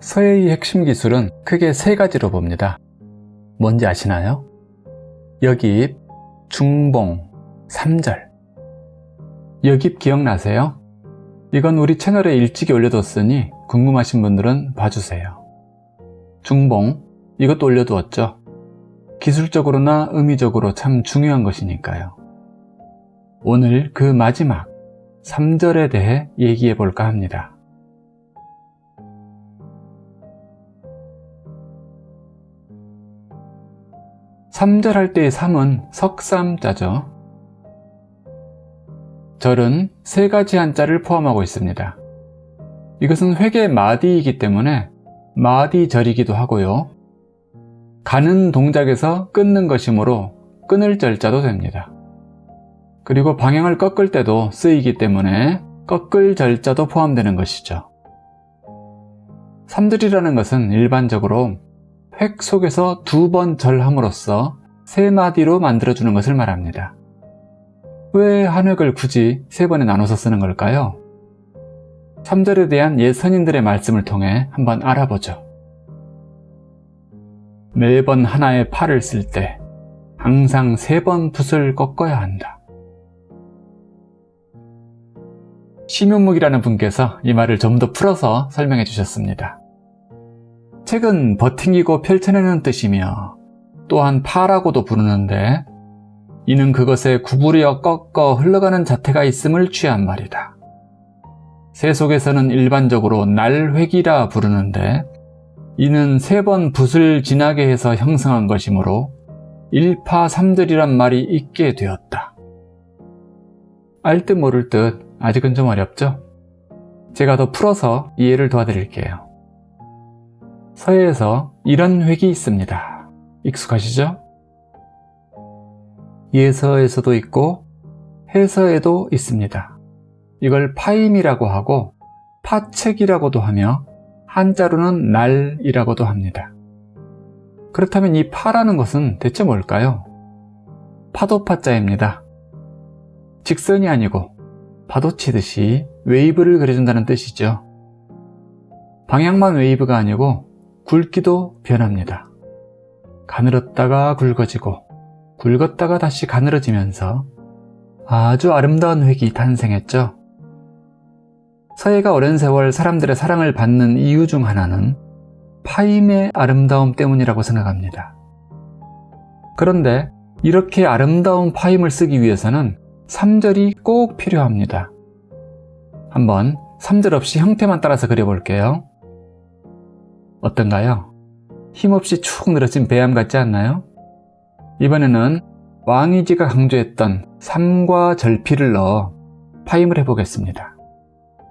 서예의 핵심 기술은 크게 세 가지로 봅니다. 뭔지 아시나요? 여깁, 중봉, 삼절. 여깁 기억나세요? 이건 우리 채널에 일찍이 올려뒀으니 궁금하신 분들은 봐주세요. 중봉, 이것도 올려두었죠. 기술적으로나 의미적으로 참 중요한 것이니까요. 오늘 그 마지막 3절에 대해 얘기해 볼까 합니다. 삼절할 때의 삼은 석삼자죠. 절은 세 가지 한자를 포함하고 있습니다. 이것은 회계 마디이기 때문에 마디절이기도 하고요. 가는 동작에서 끊는 것이므로 끊을 절자도 됩니다. 그리고 방향을 꺾을 때도 쓰이기 때문에 꺾을 절자도 포함되는 것이죠. 삼들이라는 것은 일반적으로 획 속에서 두 번 절함으로써 세 마디로 만들어주는 것을 말합니다. 왜 한 획을 굳이 세 번에 나눠서 쓰는 걸까요? 3절에 대한 옛 선인들의 말씀을 통해 한번 알아보죠. 매번 하나의 팔을 쓸 때 항상 세 번 붓을 꺾어야 한다. 심윤묵이라는 분께서 이 말을 좀 더 풀어서 설명해 주셨습니다. 책은 버팅기고 펼쳐내는 뜻이며 또한 파라고도 부르는데 이는 그것에 구부려 꺾어 흘러가는 자태가 있음을 취한 말이다. 세속에서는 일반적으로 날획이라 부르는데 이는 세 번 붓을 지나게 해서 형성한 것이므로 일파삼들이란 말이 있게 되었다. 알 듯 모를 듯 아직은 좀 어렵죠? 제가 더 풀어서 이해를 도와드릴게요. 서예에서 이런 획이 있습니다. 익숙하시죠? 예서에서도 있고 해서에도 있습니다. 이걸 파임이라고 하고 파책이라고도 하며 한자로는 날이라고도 합니다. 그렇다면 이 파라는 것은 대체 뭘까요? 파도파자입니다. 직선이 아니고 파도 치듯이 웨이브를 그려준다는 뜻이죠. 방향만 웨이브가 아니고 굵기도 변합니다. 가늘었다가 굵어지고 굵었다가 다시 가늘어지면서 아주 아름다운 획이 탄생했죠. 서예가 오랜 세월 사람들의 사랑을 받는 이유 중 하나는 파임의 아름다움 때문이라고 생각합니다. 그런데 이렇게 아름다운 파임을 쓰기 위해서는 3절이 꼭 필요합니다. 한번 3절 없이 형태만 따라서 그려볼게요. 어떤가요? 힘없이 축 늘어진 배암 같지 않나요? 이번에는 왕이지가 강조했던 삼과 절필을 넣어 파임을 해보겠습니다.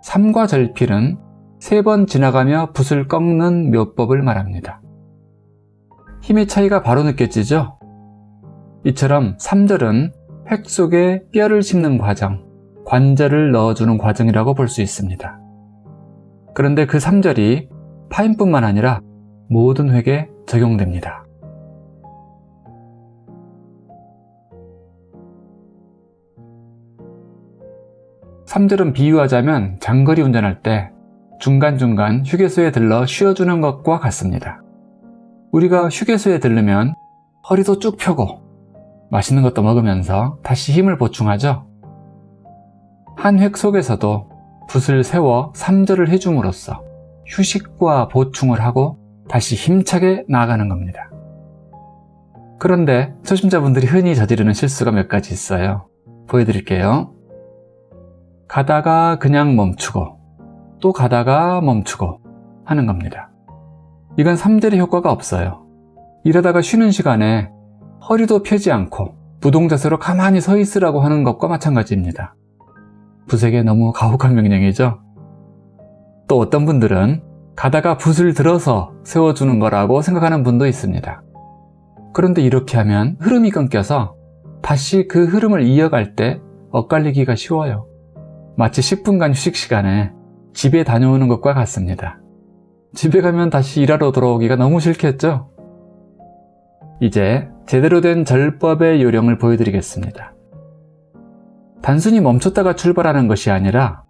삼과 절필은 세 번 지나가며 붓을 꺾는 묘법을 말합니다. 힘의 차이가 바로 느껴지죠? 이처럼 3절은 획 속에 뼈를 심는 과정, 관절을 넣어주는 과정이라고 볼 수 있습니다. 그런데 그 3절이 파인뿐만 아니라 모든 획에 적용됩니다. 삼절은 비유하자면 장거리 운전할 때 중간중간 휴게소에 들러 쉬어주는 것과 같습니다. 우리가 휴게소에 들르면 허리도 쭉 펴고 맛있는 것도 먹으면서 다시 힘을 보충하죠. 한 획 속에서도 붓을 세워 3절을 해줌으로써 휴식과 보충을 하고 다시 힘차게 나아가는 겁니다. 그런데 초심자분들이 흔히 저지르는 실수가 몇 가지 있어요. 보여드릴게요. 가다가 그냥 멈추고 또 가다가 멈추고 하는 겁니다. 이건 3절의 효과가 없어요. 이러다가 쉬는 시간에 허리도 펴지 않고 부동자세로 가만히 서 있으라고 하는 것과 마찬가지입니다. 붓에게 너무 가혹한 명령이죠? 또 어떤 분들은 가다가 붓을 들어서 세워주는 거라고 생각하는 분도 있습니다. 그런데 이렇게 하면 흐름이 끊겨서 다시 그 흐름을 이어갈 때 엇갈리기가 쉬워요. 마치 10분간 휴식 시간에 집에 다녀오는 것과 같습니다. 집에 가면 다시 일하러 돌아오기가 너무 싫겠죠? 이제 제대로 된 절법의 요령을 보여드리겠습니다. 단순히 멈췄다가 출발하는 것이 아니라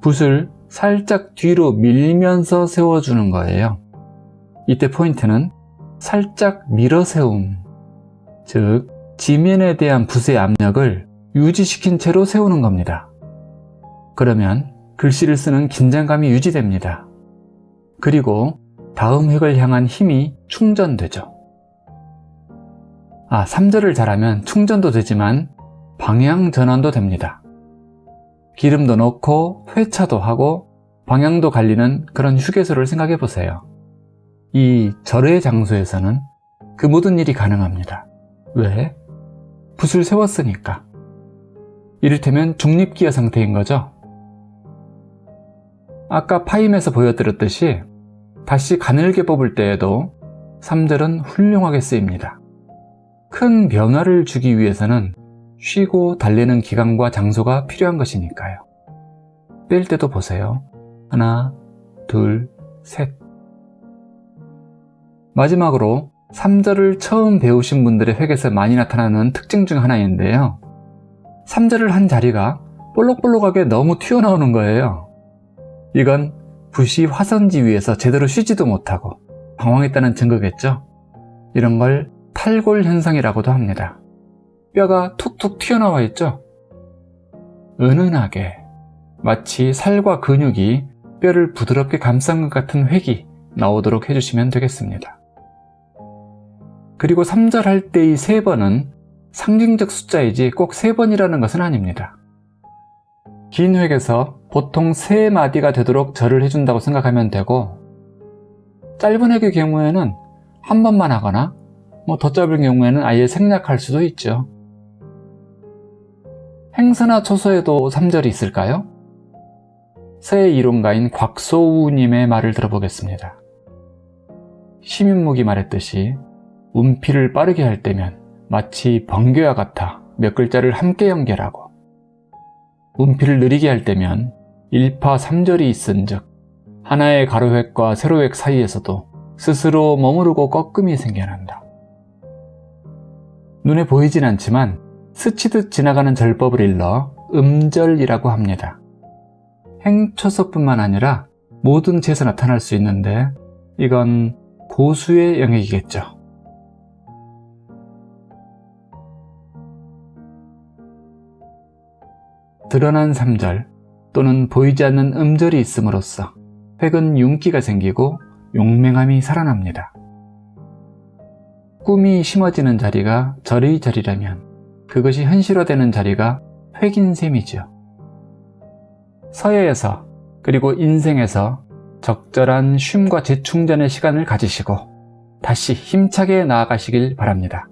붓을 살짝 뒤로 밀면서 세워주는 거예요. 이때 포인트는 살짝 밀어 세움, 즉 지면에 대한 붓의 압력을 유지시킨 채로 세우는 겁니다. 그러면 글씨를 쓰는 긴장감이 유지됩니다. 그리고 다음 획을 향한 힘이 충전되죠. 아, 3절을 잘하면 충전도 되지만 방향 전환도 됩니다. 기름도 넣고 회차도 하고 방향도 갈리는 그런 휴게소를 생각해 보세요. 이 절의 장소에서는 그 모든 일이 가능합니다. 왜? 붓을 세웠으니까. 이를테면 중립기어 상태인 거죠. 아까 파임에서 보여드렸듯이 다시 가늘게 뽑을 때에도 3절은 훌륭하게 쓰입니다. 큰 변화를 주기 위해서는 쉬고 달래는 기간과 장소가 필요한 것이니까요. 뺄 때도 보세요. 하나, 둘, 셋. 마지막으로 3절을 처음 배우신 분들의 획에서 많이 나타나는 특징 중 하나인데요. 3절을 한 자리가 볼록볼록하게 너무 튀어나오는 거예요. 이건 붓이 화선지 위에서 제대로 쉬지도 못하고 방황했다는 증거겠죠? 이런 걸 탈골 현상이라고도 합니다. 뼈가 툭툭 튀어나와 있죠? 은은하게 마치 살과 근육이 뼈를 부드럽게 감싼 것 같은 획이 나오도록 해주시면 되겠습니다. 그리고 3절 할 때의 3번은 상징적 숫자이지 꼭 3번이라는 것은 아닙니다. 긴 획에서 보통 3마디가 되도록 절을 해준다고 생각하면 되고 짧은 획의 경우에는 한 번만 하거나 뭐 더 짧은 경우에는 아예 생략할 수도 있죠. 행서나 초서에도 3절이 있을까요? 새 이론가인 곽소우님의 말을 들어보겠습니다. 시민목이 말했듯이 운피를 빠르게 할 때면 마치 번개와 같아 몇 글자를 함께 연결하고 운피를 느리게 할 때면 1파 3절이 있은 즉 하나의 가로획과 세로획 사이에서도 스스로 머무르고 꺾음이 생겨난다. 눈에 보이진 않지만 스치듯 지나가는 절법을 일러 음절이라고 합니다. 행초서뿐만 아니라 모든 체에서 나타날 수 있는데 이건 고수의 영역이겠죠. 드러난 3절 또는 보이지 않는 음절이 있음으로써 획은 윤기가 생기고 용맹함이 살아납니다. 꿈이 심어지는 자리가 절의 자리라면 그것이 현실화되는 자리가 획인 셈이죠. 서예에서 그리고 인생에서 적절한 쉼과 재충전의 시간을 가지시고 다시 힘차게 나아가시길 바랍니다.